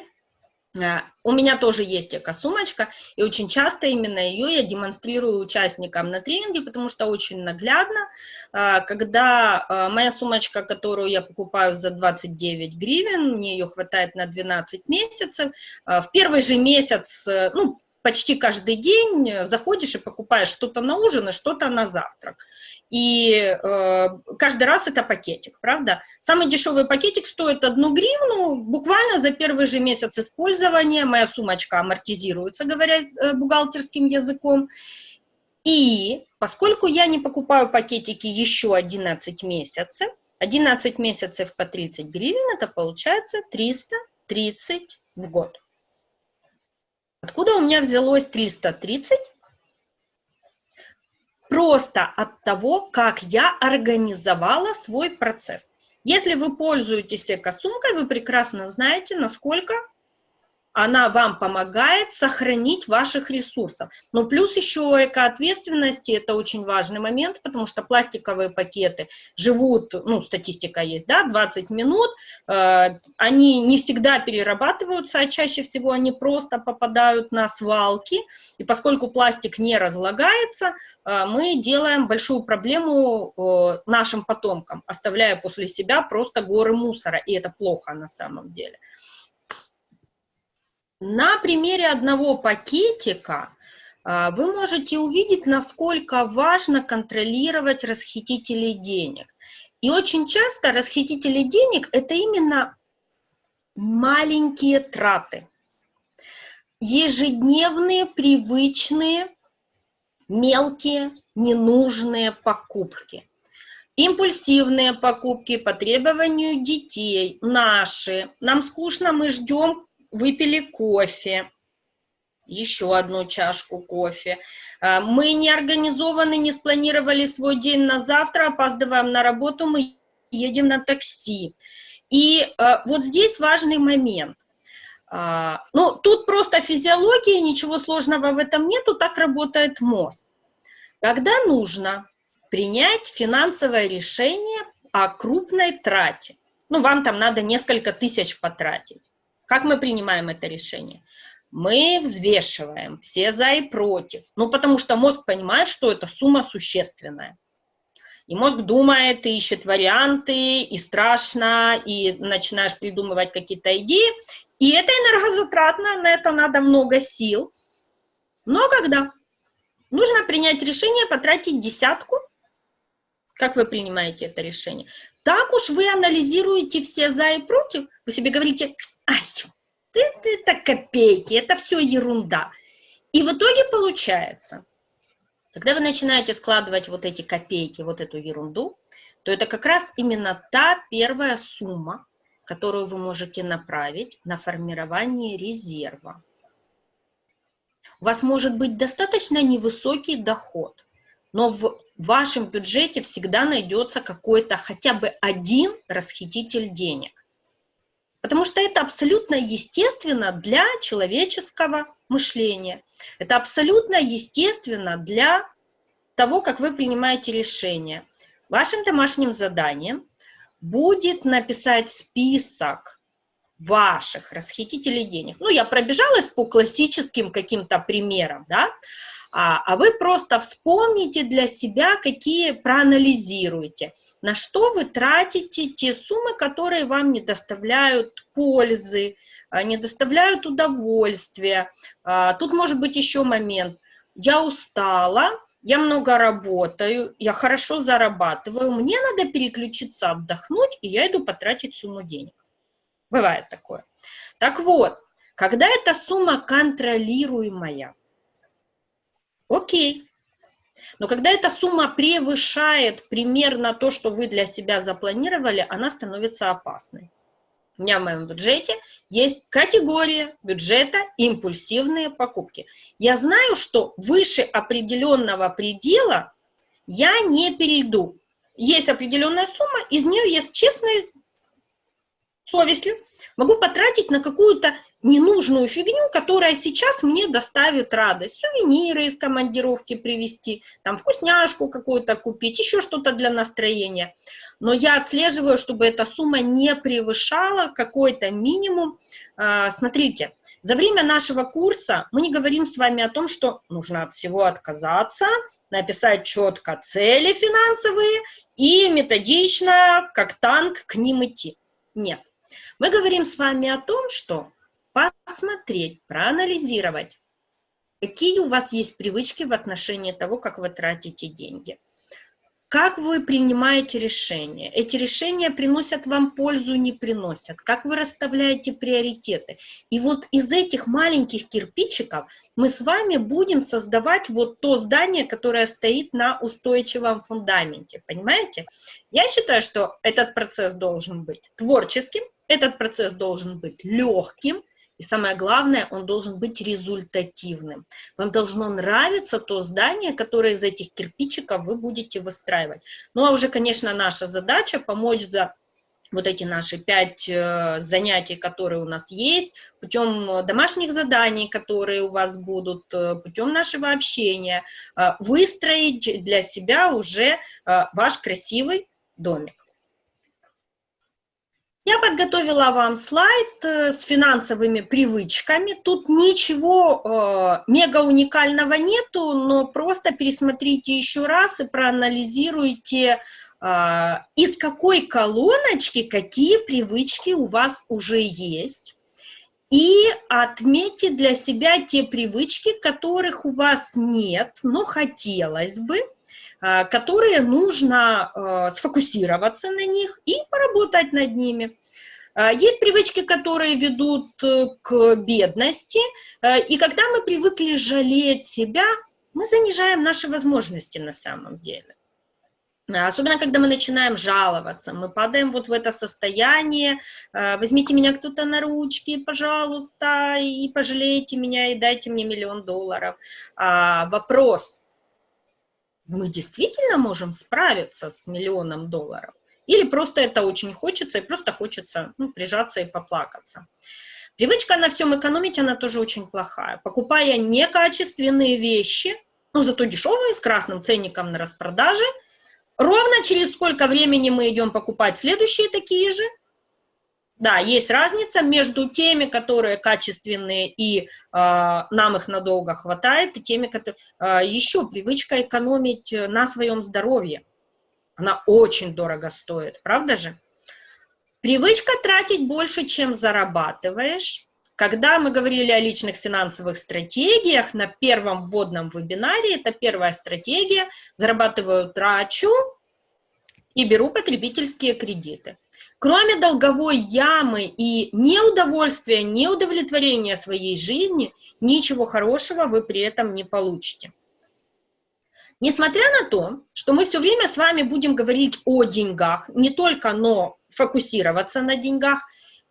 Э, у меня тоже есть эко-сумочка, и очень часто именно ее я демонстрирую участникам на тренинге, потому что очень наглядно, э, когда э, моя сумочка, которую я покупаю за 29 гривен, мне ее хватает на 12 месяцев, в первый же месяц, ну, почти каждый день заходишь и покупаешь что-то на ужин и что-то на завтрак. И э, каждый раз это пакетик, правда? Самый дешевый пакетик стоит одну гривну, буквально за первый же месяц использования моя сумочка амортизируется, говоря э, бухгалтерским языком. И поскольку я не покупаю пакетики еще 11 месяцев, 11 месяцев по 30 гривен, это получается 330 в год. Откуда у меня взялось 330? Просто от того, как я организовала свой процесс. Если вы пользуетесь эко-сумкой, вы прекрасно знаете, насколько она вам помогает сохранить ваших ресурсов. Но плюс еще экоответственности, это очень важный момент, потому что пластиковые пакеты живут, ну, статистика есть, да, 20 минут, э, они не всегда перерабатываются, а чаще всего они просто попадают на свалки, и поскольку пластик не разлагается, э, мы делаем большую проблему э, нашим потомкам, оставляя после себя просто горы мусора, и это плохо на самом деле. На примере одного пакетика а, вы можете увидеть, насколько важно контролировать расхитителей денег. И очень часто расхитители денег – это именно маленькие траты. Ежедневные, привычные, мелкие, ненужные покупки. Импульсивные покупки по требованию детей, наши. Нам скучно, мы ждем выпили кофе, еще одну чашку кофе. А, мы не организованы, не спланировали свой день на завтра, опаздываем на работу, мы едем на такси. И а, вот здесь важный момент. А, ну, тут просто физиология, ничего сложного в этом нету, так работает мозг. Когда нужно принять финансовое решение о крупной трате, ну, вам там надо несколько тысяч потратить, как мы принимаем это решение? Мы взвешиваем все за и против. Ну, потому что мозг понимает, что эта сумма существенная. И мозг думает, ищет варианты, и страшно, и начинаешь придумывать какие-то идеи. И это энергозатратно, на это надо много сил. Но когда нужно принять решение, потратить десятку, как вы принимаете это решение? Так уж вы анализируете все за и против, вы себе говорите, ай, ты, это копейки, это все ерунда. И в итоге получается, когда вы начинаете складывать вот эти копейки, вот эту ерунду, то это как раз именно та первая сумма, которую вы можете направить на формирование резерва. У вас может быть достаточно невысокий доход, но в вашем бюджете всегда найдется какой-то хотя бы один расхититель денег. Потому что это абсолютно естественно для человеческого мышления. Это абсолютно естественно для того, как вы принимаете решения. Вашим домашним заданием будет написать список ваших расхитителей денег. Ну, я пробежалась по классическим каким-то примерам, да, а, а вы просто вспомните для себя, какие проанализируете, на что вы тратите те суммы, которые вам не доставляют пользы, а, не доставляют удовольствия. А, тут может быть еще момент. Я устала, я много работаю, я хорошо зарабатываю, мне надо переключиться, отдохнуть, и я иду потратить сумму денег. Бывает такое. Так вот, когда эта сумма контролируемая, окей. Но когда эта сумма превышает примерно то, что вы для себя запланировали, она становится опасной. У меня в моем бюджете есть категория бюджета импульсивные покупки. Я знаю, что выше определенного предела я не перейду. Есть определенная сумма, из нее есть честная совестью могу потратить на какую-то ненужную фигню, которая сейчас мне доставит радость. Сувениры из командировки привезти, там вкусняшку какую-то купить, еще что-то для настроения. Но я отслеживаю, чтобы эта сумма не превышала какой-то минимум. А, смотрите, За время нашего курса мы не говорим с вами о том, что нужно от всего отказаться, написать четко цели финансовые и методично, как танк, к ним идти. Нет. Мы говорим с вами о том, что посмотреть, проанализировать, какие у вас есть привычки в отношении того, как вы тратите деньги – как вы принимаете решения? Эти решения приносят вам пользу, не приносят? Как вы расставляете приоритеты? И вот из этих маленьких кирпичиков мы с вами будем создавать вот то здание, которое стоит на устойчивом фундаменте. Понимаете? Я считаю, что этот процесс должен быть творческим, этот процесс должен быть легким, и самое главное, он должен быть результативным. Вам должно нравиться то здание, которое из этих кирпичиков вы будете выстраивать. Ну а уже, конечно, наша задача помочь за вот эти наши пять э, занятий, которые у нас есть, путем домашних заданий, которые у вас будут, э, путем нашего общения, э, выстроить для себя уже ваш красивый домик. Я подготовила вам слайд э, с финансовыми привычками. Тут ничего э, мега уникального нету, но просто пересмотрите еще раз и проанализируйте, э, из какой колоночки какие привычки у вас уже есть. И отметьте для себя те привычки, которых у вас нет, но хотелось бы. Э, которые нужно э, сфокусироваться на них и поработать над ними. Э, есть привычки, которые ведут к бедности, и когда мы привыкли жалеть себя, мы занижаем наши возможности на самом деле. Особенно, когда мы начинаем жаловаться, мы падаем вот в это состояние, возьмите меня кто-то на ручки, пожалуйста, и пожалейте меня, и дайте мне миллион долларов. А, вопрос, мы действительно можем справиться с миллионом долларов? Или просто это очень хочется, и просто хочется ну, прижаться и поплакаться? Привычка на всем экономить, она тоже очень плохая. Покупая некачественные вещи, но ну, зато дешевые, с красным ценником на распродаже, ровно через сколько времени мы идем покупать следующие такие же, да, есть разница между теми, которые качественные и э, нам их надолго хватает, и теми, которые... Э, еще привычка экономить на своем здоровье. Она очень дорого стоит, правда же? Привычка тратить больше, чем зарабатываешь. Когда мы говорили о личных финансовых стратегиях, на первом вводном вебинаре, это первая стратегия, зарабатываю, трачу и беру потребительские кредиты. Кроме долговой ямы и неудовольствия, неудовлетворения своей жизни, ничего хорошего вы при этом не получите. Несмотря на то, что мы все время с вами будем говорить о деньгах, не только, но фокусироваться на деньгах,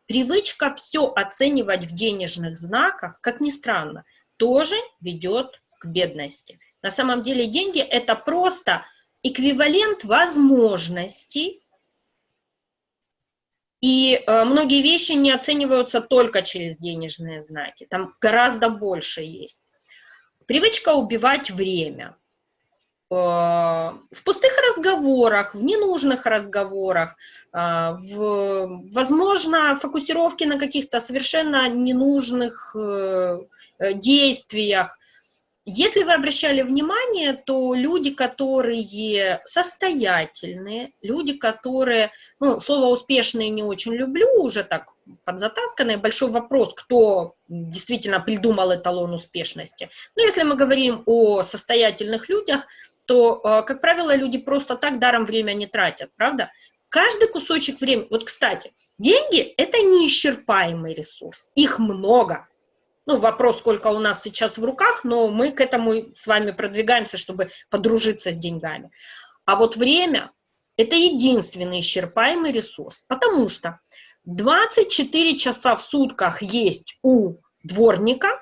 привычка все оценивать в денежных знаках, как ни странно, тоже ведет к бедности. На самом деле деньги – это просто эквивалент возможностей, и э, многие вещи не оцениваются только через денежные знаки, там гораздо больше есть. Привычка убивать время. Э, в пустых разговорах, в ненужных разговорах, э, в, возможно, фокусировки на каких-то совершенно ненужных действиях, если вы обращали внимание, то люди, которые состоятельные, люди, которые, ну, слово «успешные» не очень люблю, уже так подзатасканное, большой вопрос, кто действительно придумал эталон успешности. Но если мы говорим о состоятельных людях, то, э, как правило, люди просто так даром время не тратят, правда? Каждый кусочек времени, вот, кстати, деньги – это неисчерпаемый ресурс, их много – ну, вопрос, сколько у нас сейчас в руках, но мы к этому с вами продвигаемся, чтобы подружиться с деньгами. А вот время – это единственный исчерпаемый ресурс, потому что 24 часа в сутках есть у дворника,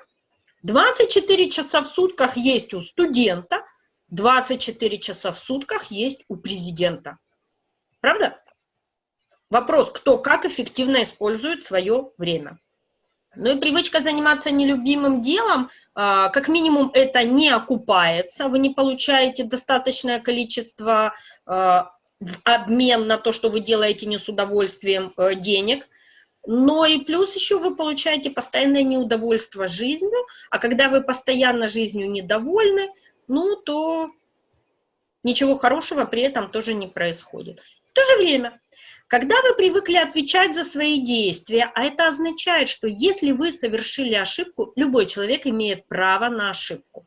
24 часа в сутках есть у студента, 24 часа в сутках есть у президента. Правда? Вопрос, кто как эффективно использует свое время. Ну и привычка заниматься нелюбимым делом, а, как минимум, это не окупается, вы не получаете достаточное количество а, в обмен на то, что вы делаете не с удовольствием э, денег. но и плюс еще вы получаете постоянное неудовольство жизнью, а когда вы постоянно жизнью недовольны, ну, то ничего хорошего при этом тоже не происходит. В то же время, когда вы привыкли отвечать за свои действия, а это означает, что если вы совершили ошибку, любой человек имеет право на ошибку.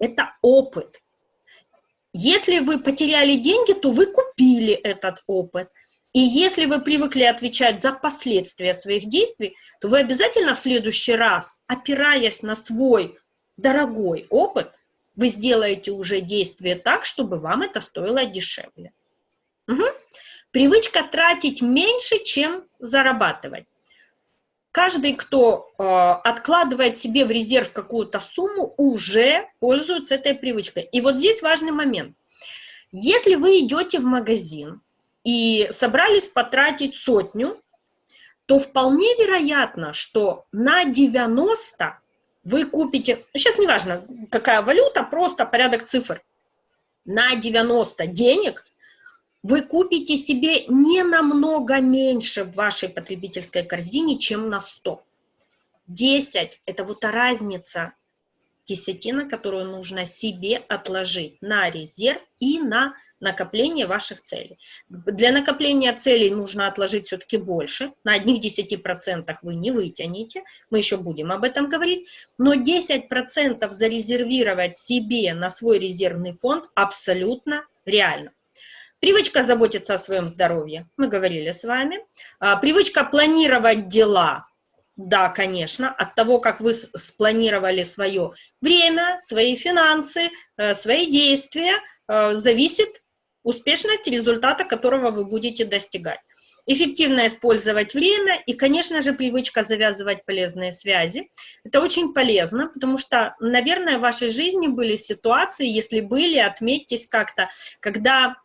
Это опыт. Если вы потеряли деньги, то вы купили этот опыт – и если вы привыкли отвечать за последствия своих действий, то вы обязательно в следующий раз, опираясь на свой дорогой опыт, вы сделаете уже действие так, чтобы вам это стоило дешевле. Угу. Привычка тратить меньше, чем зарабатывать. Каждый, кто э, откладывает себе в резерв какую-то сумму, уже пользуется этой привычкой. И вот здесь важный момент. Если вы идете в магазин, и собрались потратить сотню, то вполне вероятно, что на 90 вы купите, сейчас не важно, какая валюта, просто порядок цифр, на 90 денег вы купите себе не намного меньше в вашей потребительской корзине, чем на 100. 10 – это вот та разница десятина, которую нужно себе отложить на резерв и на накопление ваших целей. Для накопления целей нужно отложить все-таки больше, на одних 10% вы не вытянете, мы еще будем об этом говорить, но 10% зарезервировать себе на свой резервный фонд абсолютно реально. Привычка заботиться о своем здоровье, мы говорили с вами. А, привычка планировать дела, да, конечно, от того, как вы спланировали свое время, свои финансы, э, свои действия, э, зависит успешность результата, которого вы будете достигать. Эффективно использовать время и, конечно же, привычка завязывать полезные связи. Это очень полезно, потому что, наверное, в вашей жизни были ситуации, если были, отметьтесь как-то, когда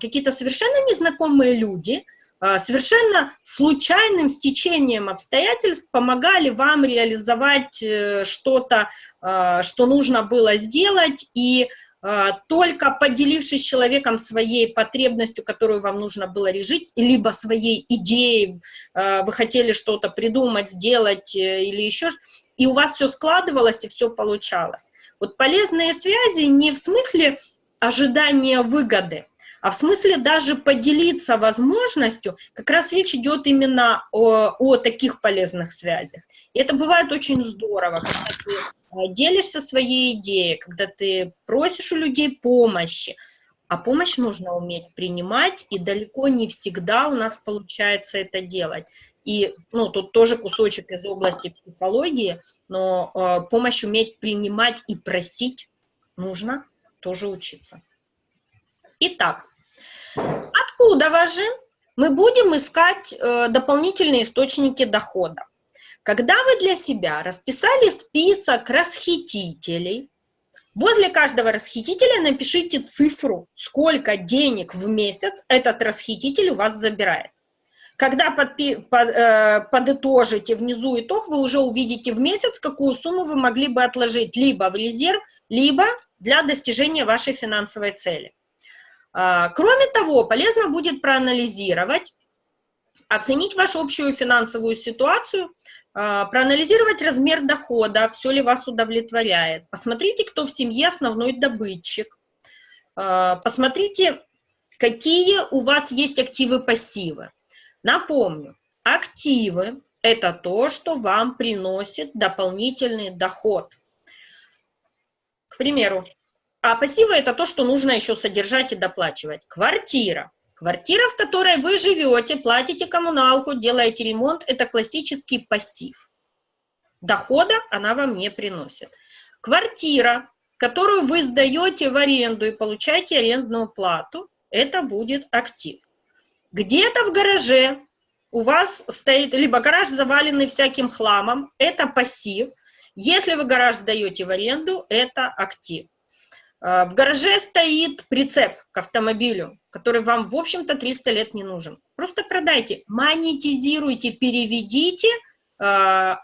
какие-то совершенно незнакомые люди – а, совершенно случайным стечением обстоятельств помогали вам реализовать э, что-то, а, что нужно было сделать, и только поделившись с человеком своей потребностью, которую вам нужно было решить, либо своей идеей, вы хотели что-то придумать, сделать э, или еще и у вас все складывалось и все получалось. Вот полезные связи не в смысле ожидания выгоды, а в смысле даже поделиться возможностью, как раз речь идет именно о, о таких полезных связях. И это бывает очень здорово, когда ты э, делишься своей идеей, когда ты просишь у людей помощи, а помощь нужно уметь принимать, и далеко не всегда у нас получается это делать. И, ну, тут тоже кусочек из области психологии, но э, помощь уметь принимать и просить нужно тоже учиться. Итак, Откуда же мы будем искать э, дополнительные источники дохода? Когда вы для себя расписали список расхитителей, возле каждого расхитителя напишите цифру, сколько денег в месяц этот расхититель у вас забирает. Когда подпи, под, э, подытожите внизу итог, вы уже увидите в месяц, какую сумму вы могли бы отложить либо в резерв, либо для достижения вашей финансовой цели. А, кроме того, полезно будет проанализировать, оценить вашу общую финансовую ситуацию, а, проанализировать размер дохода, все ли вас удовлетворяет. Посмотрите, кто в семье основной добытчик. А, посмотрите, какие у вас есть активы-пассивы. Напомню, активы – это то, что вам приносит дополнительный доход. К примеру, а пассивы – это то, что нужно еще содержать и доплачивать. Квартира. Квартира, в которой вы живете, платите коммуналку, делаете ремонт – это классический пассив. Дохода она вам не приносит. Квартира, которую вы сдаете в аренду и получаете арендную плату, это будет актив. Где-то в гараже у вас стоит, либо гараж заваленный всяким хламом, это пассив. Если вы гараж сдаете в аренду, это актив. А, в гараже стоит прицеп к автомобилю, который вам, в общем-то, 300 лет не нужен. Просто продайте, монетизируйте, переведите э,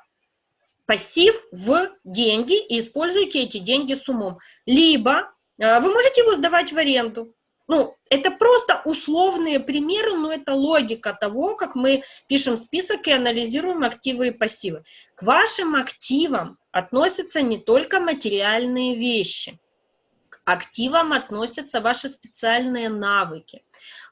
пассив в деньги и используйте эти деньги с умом. Либо э, вы можете его сдавать в аренду. Ну, это просто условные примеры, но это логика того, как мы пишем список и анализируем активы и пассивы. К вашим активам относятся не только материальные вещи. Активам относятся ваши специальные навыки,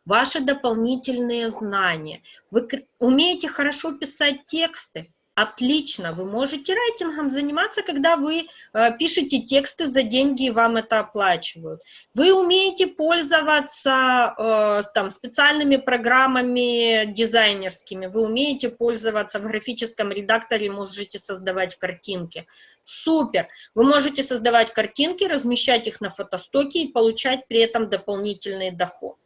ваши дополнительные знания. Вы умеете хорошо писать тексты, Отлично, вы можете райтингом заниматься, когда вы э, пишете тексты за деньги и вам это оплачивают. Вы умеете пользоваться э, там, специальными программами дизайнерскими, вы умеете пользоваться в графическом редакторе, можете создавать картинки. Супер! Вы можете создавать картинки, размещать их на фотостоке и получать при этом дополнительный доход.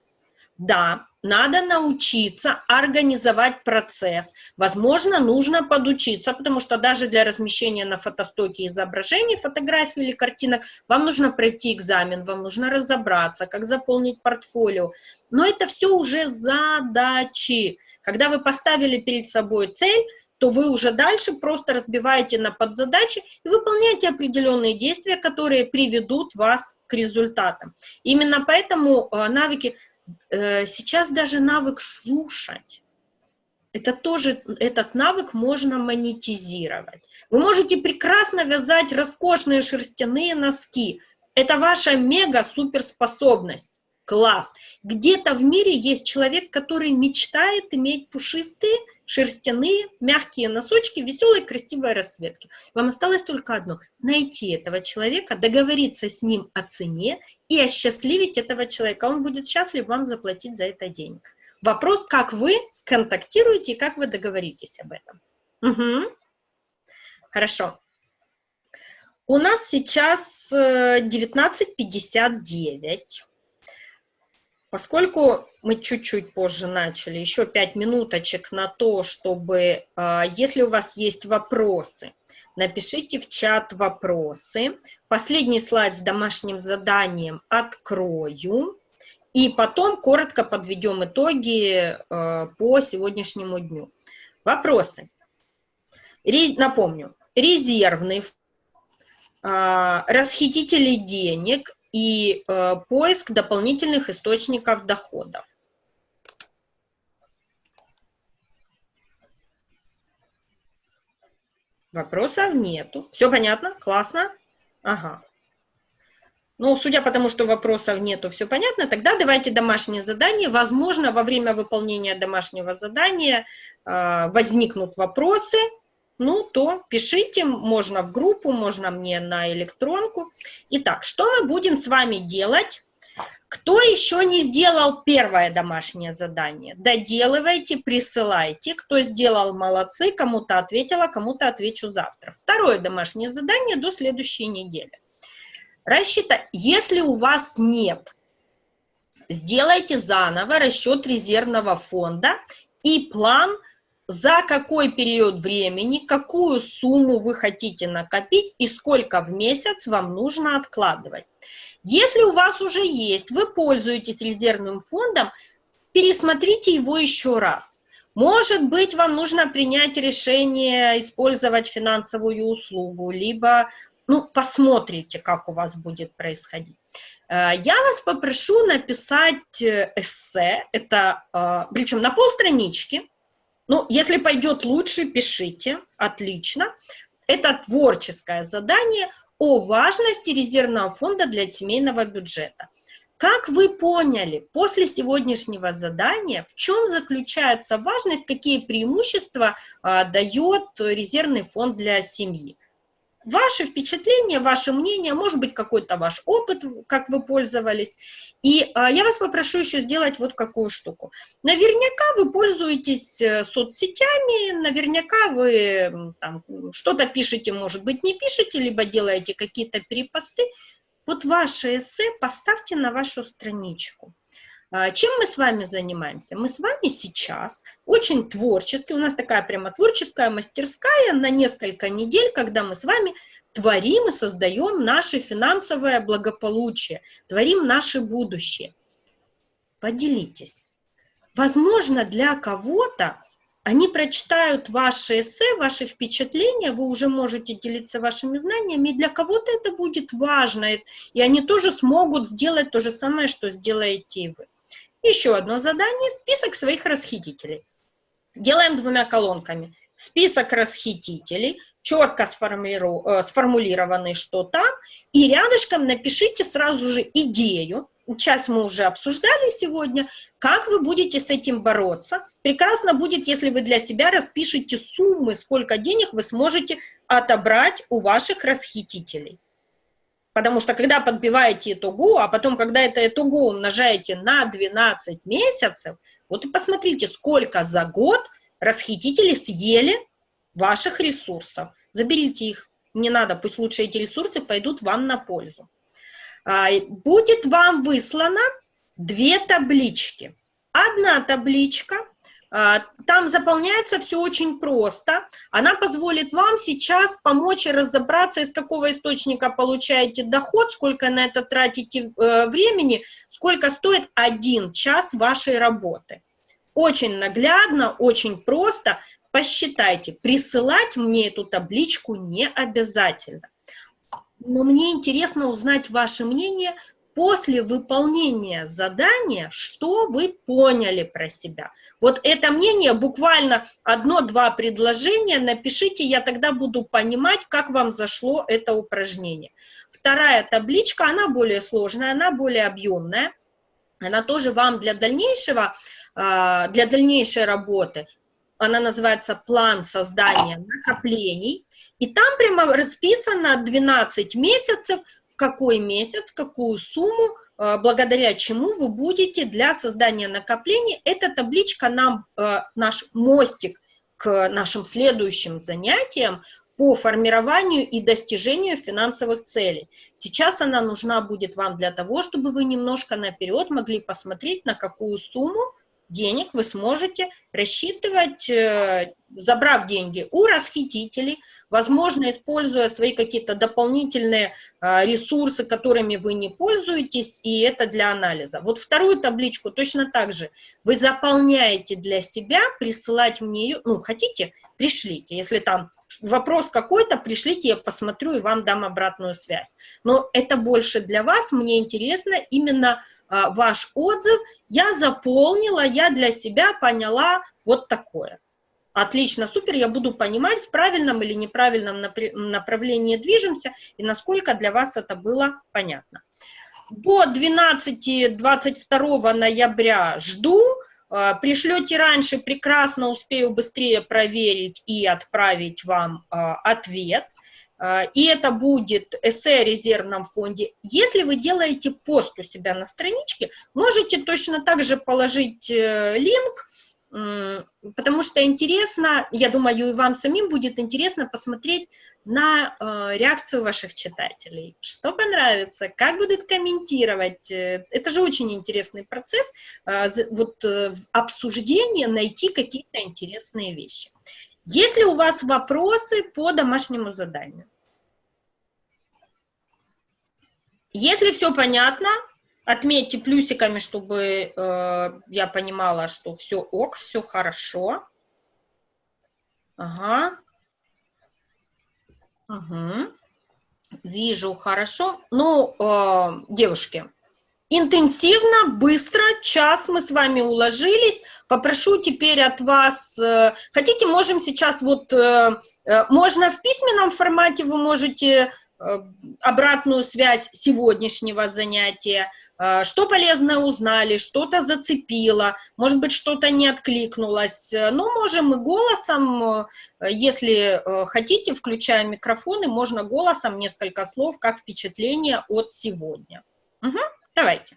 Да, надо научиться организовать процесс. Возможно, нужно подучиться, потому что даже для размещения на фотостоке изображений, фотографий или картинок, вам нужно пройти экзамен, вам нужно разобраться, как заполнить портфолио. Но это все уже задачи. Когда вы поставили перед собой цель, то вы уже дальше просто разбиваете на подзадачи и выполняете определенные действия, которые приведут вас к результатам. Именно поэтому э, навыки сейчас даже навык слушать, это тоже, этот навык можно монетизировать. Вы можете прекрасно вязать роскошные шерстяные носки. Это ваша мега-суперспособность. Класс. Где-то в мире есть человек, который мечтает иметь пушистые, шерстяные, мягкие носочки, веселой, красивой расцветки. Вам осталось только одно – найти этого человека, договориться с ним о цене и осчастливить этого человека. Он будет счастлив вам заплатить за это денег. Вопрос, как вы сконтактируете и как вы договоритесь об этом. Угу. Хорошо. У нас сейчас 19.59. Э, Поскольку мы чуть-чуть позже начали, еще пять минуточек на то, чтобы, а, если у вас есть вопросы, напишите в чат вопросы. Последний слайд с домашним заданием открою. И потом коротко подведем итоги а, по сегодняшнему дню. Вопросы. Напомню, резервный, а, расхитители денег и поиск дополнительных источников доходов. Вопросов нету. Все понятно? Классно? Ага. Ну, судя по тому, что вопросов нету, все понятно, тогда давайте домашнее задание. Возможно, во время выполнения домашнего задания э, возникнут вопросы, ну, то пишите, можно в группу, можно мне на электронку. Итак, что мы будем с вами делать? Кто еще не сделал первое домашнее задание? Доделывайте, присылайте. Кто сделал, молодцы, кому-то ответила, кому-то отвечу завтра. Второе домашнее задание до следующей недели. Рассчитай, если у вас нет, сделайте заново расчет резервного фонда и план – за какой период времени, какую сумму вы хотите накопить и сколько в месяц вам нужно откладывать. Если у вас уже есть, вы пользуетесь резервным фондом, пересмотрите его еще раз. Может быть, вам нужно принять решение использовать финансовую услугу, либо ну, посмотрите, как у вас будет происходить. Э, я вас попрошу написать э, эссе, это, э, причем на полстранички, ну, если пойдет лучше, пишите, отлично. Это творческое задание о важности резервного фонда для семейного бюджета. Как вы поняли после сегодняшнего задания, в чем заключается важность, какие преимущества а, дает резервный фонд для семьи? Ваши впечатления, ваше мнение, может быть, какой-то ваш опыт, как вы пользовались. И а, я вас попрошу еще сделать вот какую штуку. Наверняка вы пользуетесь э, соцсетями, наверняка вы что-то пишете, может быть, не пишете, либо делаете какие-то перепосты. Вот ваше эссе поставьте на вашу страничку. А, чем мы с вами занимаемся? Мы с вами сейчас очень творчески, у нас такая прямо творческая мастерская на несколько недель, когда мы с вами творим и создаем наше финансовое благополучие, творим наше будущее. Поделитесь. Возможно, для кого-то они прочитают ваши эссе, ваши впечатления, вы уже можете делиться вашими знаниями, и для кого-то это будет важно, и они тоже смогут сделать то же самое, что сделаете и вы. Еще одно задание – список своих расхитителей. Делаем двумя колонками. Список расхитителей, четко э, сформулированный, что там, и рядышком напишите сразу же идею, часть мы уже обсуждали сегодня, как вы будете с этим бороться. Прекрасно будет, если вы для себя распишете суммы, сколько денег вы сможете отобрать у ваших расхитителей. Потому что когда подбиваете итогу, а потом, когда это итогу умножаете на 12 месяцев, вот и посмотрите, сколько за год расхитители съели ваших ресурсов. Заберите их, не надо, пусть лучше эти ресурсы пойдут вам на пользу. А, будет вам выслано две таблички. Одна табличка, там заполняется все очень просто. Она позволит вам сейчас помочь разобраться, из какого источника получаете доход, сколько на это тратите э, времени, сколько стоит один час вашей работы. Очень наглядно, очень просто. Посчитайте, присылать мне эту табличку не обязательно но мне интересно узнать ваше мнение после выполнения задания, что вы поняли про себя. Вот это мнение, буквально одно-два предложения напишите, я тогда буду понимать, как вам зашло это упражнение. Вторая табличка, она более сложная, она более объемная, она тоже вам для дальнейшего, а, для дальнейшей работы, она называется «План создания накоплений», и там прямо расписано 12 месяцев, какой месяц, какую сумму, э, благодаря чему вы будете для создания накоплений. Эта табличка нам, э, наш мостик к нашим следующим занятиям по формированию и достижению финансовых целей. Сейчас она нужна будет вам для того, чтобы вы немножко наперед могли посмотреть, на какую сумму денег вы сможете рассчитывать, э, забрав деньги у расхитителей, возможно, используя свои какие-то дополнительные э, ресурсы, которыми вы не пользуетесь, и это для анализа. Вот вторую табличку точно так же вы заполняете для себя, присылать мне ее, ну, хотите, пришлите, если там вопрос какой-то, пришлите, я посмотрю и вам дам обратную связь. Но это больше для вас, мне интересно именно а, ваш отзыв. Я заполнила, я для себя поняла вот такое. Отлично, супер, я буду понимать, в правильном или неправильном направлении движемся, и насколько для вас это было понятно. До 12-22 ноября жду, а, пришлете раньше, прекрасно успею быстрее проверить и отправить вам а, ответ. А, и это будет эссе о резервном фонде. Если вы делаете пост у себя на страничке, можете точно так же положить э, линк, потому что интересно, я думаю, и вам самим будет интересно посмотреть на э, реакцию ваших читателей. Что понравится, как будут комментировать. Э, это же очень интересный процесс, э, вот обсуждение, найти какие-то интересные вещи. Есть ли у вас вопросы по домашнему заданию? Если все понятно, Отметьте плюсиками, чтобы э, я понимала, что все ок, все хорошо. Ага. Угу. Вижу, хорошо. Ну, э, девушки, интенсивно, быстро, час мы с вами уложились. Попрошу теперь от вас, э, хотите, можем сейчас вот, э, э, можно в письменном формате, вы можете обратную связь сегодняшнего занятия, э, что полезное узнали, что-то зацепило, может быть, что-то не откликнулось. Но можем и голосом, э, если хотите, включая микрофоны, можно голосом несколько слов, как впечатление от сегодня. Угу, давайте.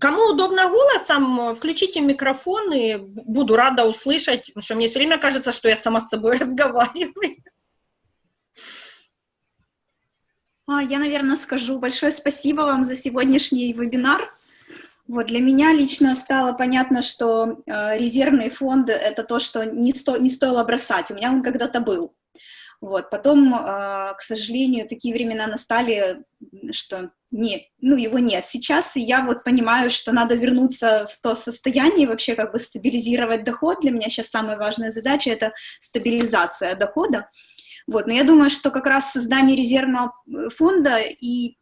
Кому удобно голосом, включите микрофон, и буду рада услышать, потому что мне все время кажется, что я сама с собой <laughs> разговариваю. А, я, наверное, скажу большое спасибо вам за сегодняшний вебинар. Вот, для меня лично стало понятно, что э, резервный фонд — это то, что не, сто, не стоило бросать. У меня он когда-то был. Вот, потом, э, к сожалению, такие времена настали, что не, ну, его нет. Сейчас я вот понимаю, что надо вернуться в то состояние, вообще как бы стабилизировать доход. Для меня сейчас самая важная задача — это стабилизация дохода. Вот, но я думаю, что как раз создание резервного э, фонда и,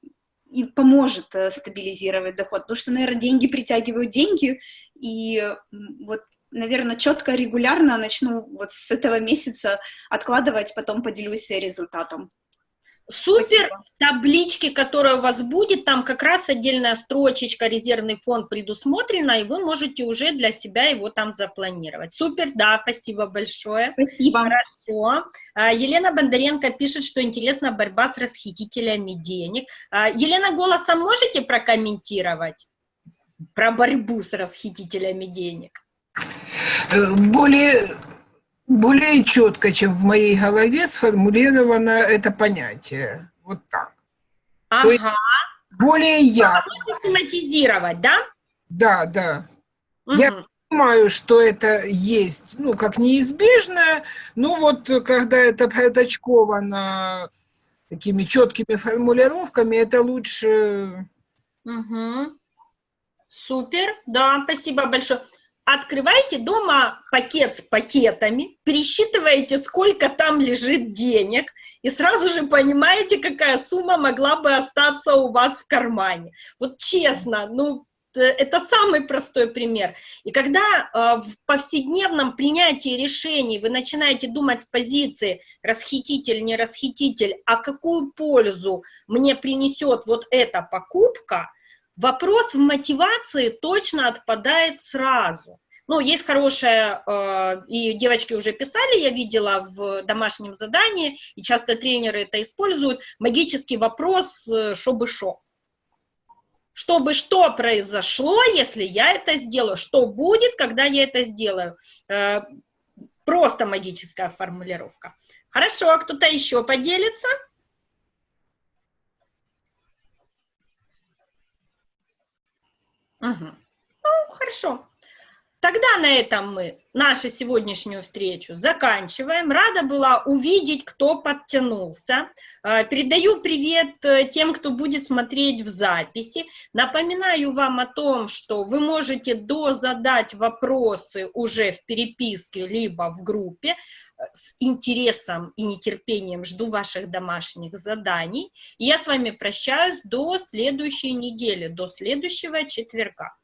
и поможет э, стабилизировать доход, потому что, наверное, деньги притягивают деньги, и вот наверное, четко, регулярно начну вот с этого месяца откладывать, потом поделюсь результатом. Супер Спасибо. таблички, которая у вас будет, там как раз отдельная строчечка, резервный фонд предусмотрена, и вы можете уже для себя его там запланировать. Супер, да, спасибо большое. Спасибо. Хорошо. А, Елена Бондаренко пишет, что интересна борьба с расхитителями денег. А, Елена, голосом можете прокомментировать про борьбу с расхитителями денег? Э, более более четко, чем в моей голове, сформулировано это понятие. Вот так. Ага. более ярко. Систематизировать, да? Да, да. Угу. Я понимаю, что это есть, ну, как неизбежное, ну, вот, когда это проточковано такими четкими формулировками, это лучше... Угу. Супер, да, спасибо большое открываете дома пакет с пакетами, пересчитываете, сколько там лежит денег, и сразу же понимаете, какая сумма могла бы остаться у вас в кармане. Вот честно, ну, это самый простой пример. И когда э, в повседневном принятии решений вы начинаете думать с позиции расхититель, не расхититель, а какую пользу мне принесет вот эта покупка, Вопрос в мотивации точно отпадает сразу. Ну, есть хорошая, э, и девочки уже писали, я видела в домашнем задании, и часто тренеры это используют, магический вопрос э, «что шо». Чтобы что произошло, если я это сделаю, что будет, когда я это сделаю. Э, просто магическая формулировка. Хорошо, кто-то еще поделится? Угу. Ну, хорошо. Тогда на этом мы нашу сегодняшнюю встречу заканчиваем. Рада была увидеть, кто подтянулся. А, передаю привет э, тем, кто будет смотреть в записи. Напоминаю вам о том, что вы можете дозадать вопросы уже в переписке, либо в группе. С интересом и нетерпением жду ваших домашних заданий. Я с вами прощаюсь до следующей недели, до следующего четверга.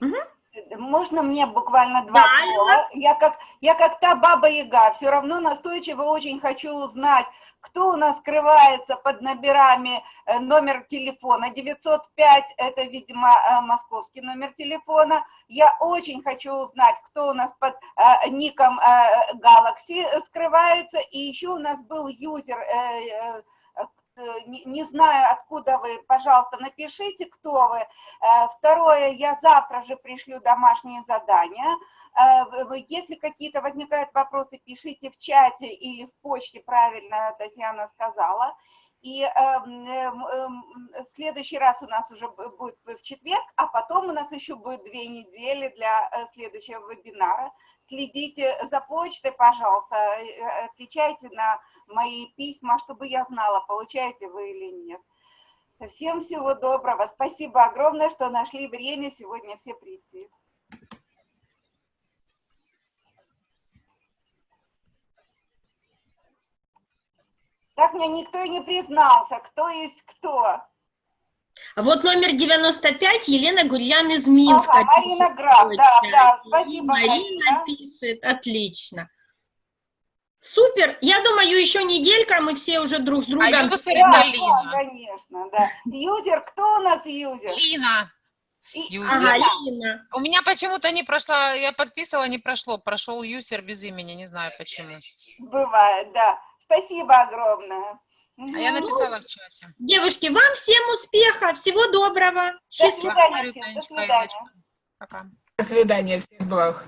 Угу. Можно мне буквально два да, слова? Я как, я как та баба-яга, все равно настойчиво очень хочу узнать, кто у нас скрывается под номерами, э, номер телефона 905, это, видимо, э, московский номер телефона. Я очень хочу узнать, кто у нас под э, ником э, Galaxy скрывается, и еще у нас был юзер... Э, Э, не, не знаю, откуда вы, пожалуйста, напишите, кто вы. Э, второе, я завтра же пришлю домашние задания. Э, если какие-то возникают вопросы, пишите в чате или в почте, правильно Татьяна сказала. И э, э, следующий раз у нас уже будет в четверг, а потом у нас еще будет две недели для э, следующего вебинара. Следите за почтой, пожалуйста, э, отвечайте на мои письма, чтобы я знала, получаете вы или нет. Всем всего доброго. Спасибо огромное, что нашли время сегодня все прийти. Так мне никто и не признался, кто есть кто. А вот номер 95, Елена Гурьян из Минска. Ага, Марина Граф, да, да, спасибо, Марина. Марина пишет, отлично. Супер, я думаю, еще неделька, мы все уже друг с другом... А юзер да, Лина. конечно, да. Юзер, кто у нас юзер? Лина. И, ага, Лина. У меня почему-то не прошла, я подписывала, не прошло, прошел юзер без имени, не знаю почему. Бывает, да. Спасибо огромное. А я написала в чате. Девушки, вам всем успеха, всего доброго. Счастливо. До свидания. Всем. До свидания. Пока. До свидания, всех благ.